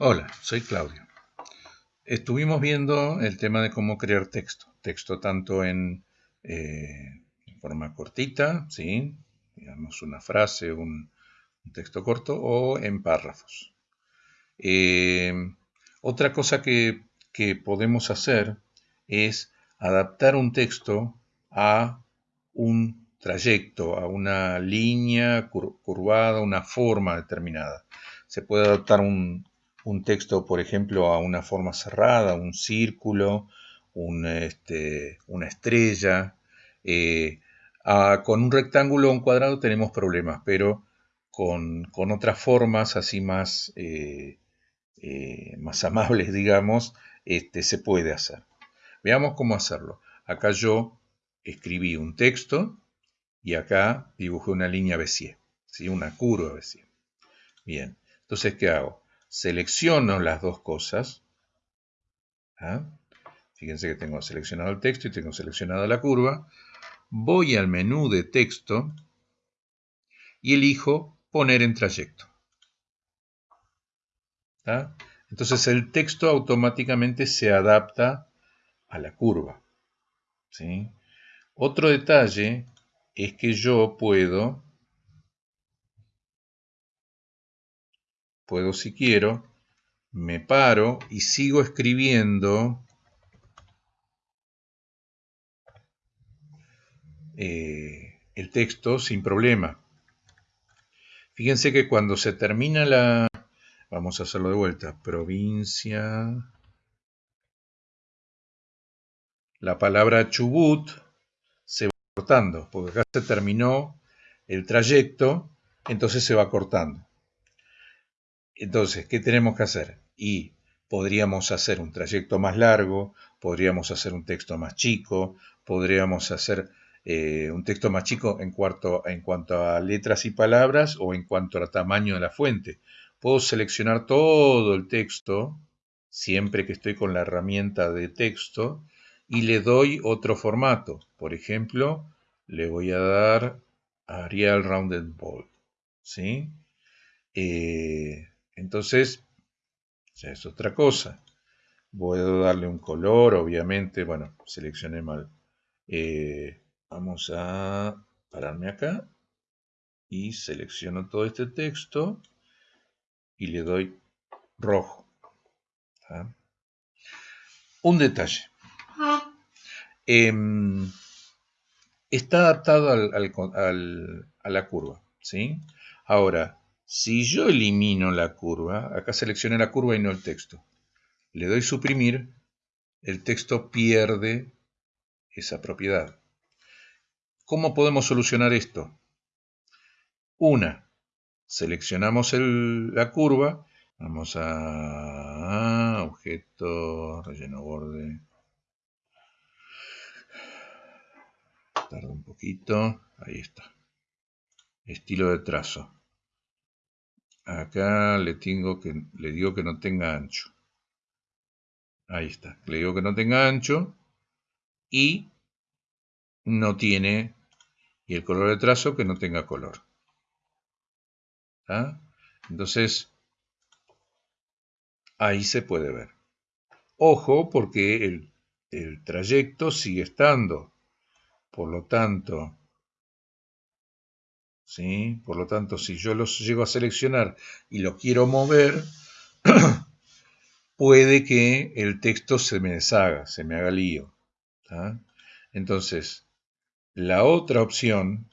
Hola, soy Claudio. Estuvimos viendo el tema de cómo crear texto. Texto tanto en, eh, forma cortita, ¿sí? digamos una frase, un, texto corto, o en párrafos. Eh, otra cosa que, que podemos hacer es adaptar un texto a un trayecto, a una línea curvada, una forma determinada. Se puede adaptar un, texto, por ejemplo, a una forma cerrada, un círculo, este, una estrella. Eh, con un rectángulo o un cuadrado tenemos problemas, pero con, otras formas así más, eh, eh, más amables, digamos, este, se puede hacer. Veamos cómo hacerlo. Acá yo escribí un texto y acá dibujé una línea Bézier, ¿sí? una curva Bézier. Bien, entonces, ¿qué hago? Selecciono las dos cosas. ¿ah? Fíjense que tengo seleccionado el texto y tengo seleccionada la curva. Voy al menú de texto y elijo poner en trayecto. Entonces el texto automáticamente se adapta a la curva. Otro detalle es que yo puedo, puedo si quiero, me paro y sigo escribiendo eh, el texto sin problema. Fíjense que cuando se termina la... Vamos a hacerlo de vuelta. Provincia... La palabra Chubut cortando, porque acá se terminó el trayecto, entonces se va cortando. Entonces, ¿qué tenemos que hacer? Y podríamos hacer un trayecto más largo, podríamos hacer un texto más chico, podríamos hacer eh, un texto más chico en, cuanto, a letras y palabras o en cuanto al tamaño de la fuente. Puedo seleccionar todo el texto, siempre que estoy con la herramienta de texto, y le doy otro formato. Por ejemplo, le voy a dar Arial Rounded Bold. ¿Sí? Eh, entonces, ya es otra cosa. Puedo darle un color, obviamente. Bueno, seleccioné mal. Eh, vamos a pararme acá y selecciono todo este texto y le doy rojo. Un detalle. Em, está adaptado a la curva. ¿sí? Ahora, si yo elimino la curva, acá seleccioné la curva y no el texto, le doy suprimir, el texto pierde esa propiedad. ¿Cómo podemos solucionar esto? Una, seleccionamos la curva, vamos a objeto, relleno borde, Tarda un poquito. Ahí está. Estilo de trazo. Acá le, tengo que, le digo que no tenga ancho. Ahí está. Le digo que no tenga ancho. Y no tiene... Y el color de trazo que no tenga color. Entonces, ahí se puede ver. Ojo, porque el, el trayecto sigue estando por lo tanto, ¿sí? Por lo tanto, si yo los llego a seleccionar y lo quiero mover, puede que el texto se me deshaga, se me haga lío. Entonces, la otra opción,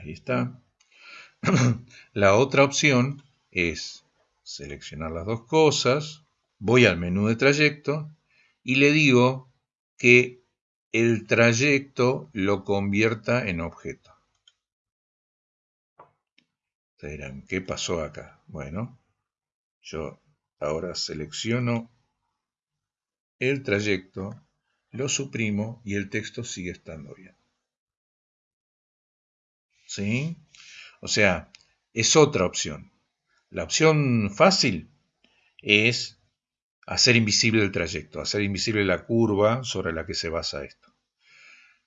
ahí está, la otra opción es seleccionar las dos cosas, voy al menú de trayecto y le digo que el trayecto lo convierta en objeto. ¿Qué pasó acá? Bueno, yo ahora selecciono el trayecto, lo suprimo y el texto sigue estando bien. ¿Sí? O sea, es otra opción. La opción fácil es hacer invisible el trayecto, hacer invisible la curva sobre la que se basa esto.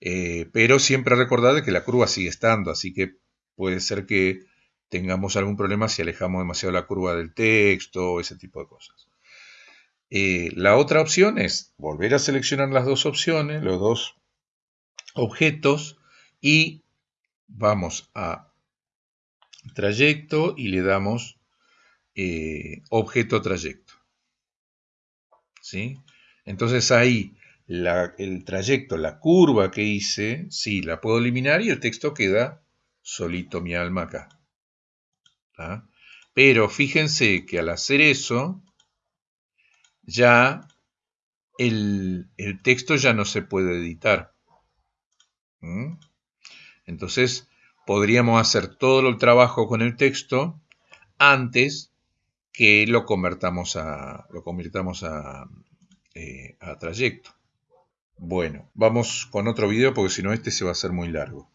Eh, pero siempre recordad que la curva sigue estando, así que puede ser que tengamos algún problema si alejamos demasiado la curva del texto, ese tipo de cosas. Eh, la otra opción es volver a seleccionar las dos opciones, los dos objetos y vamos a trayecto y le damos eh, objeto trayecto. ¿Sí? Entonces ahí el trayecto, la curva que hice, sí, la puedo eliminar y el texto queda solito mi alma acá. Pero fíjense que al hacer eso, ya el, texto ya no se puede editar. ¿Mm? Entonces, podríamos hacer todo el trabajo con el texto antes que lo convertamos a, lo convirtamos a, eh, a trayecto. Bueno, vamos con otro video porque si no este se va a hacer muy largo.